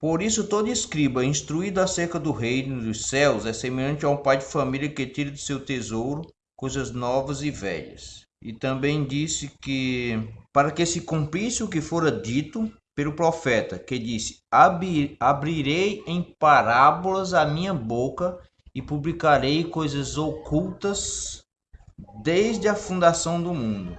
Por isso, todo escriba instruído acerca do reino dos céus é semelhante a um pai de família que tira do seu tesouro coisas novas e velhas. E também disse que, para que se cumprisse o que fora dito pelo profeta, que disse: Abrirei em parábolas a minha boca e publicarei coisas ocultas desde a fundação do mundo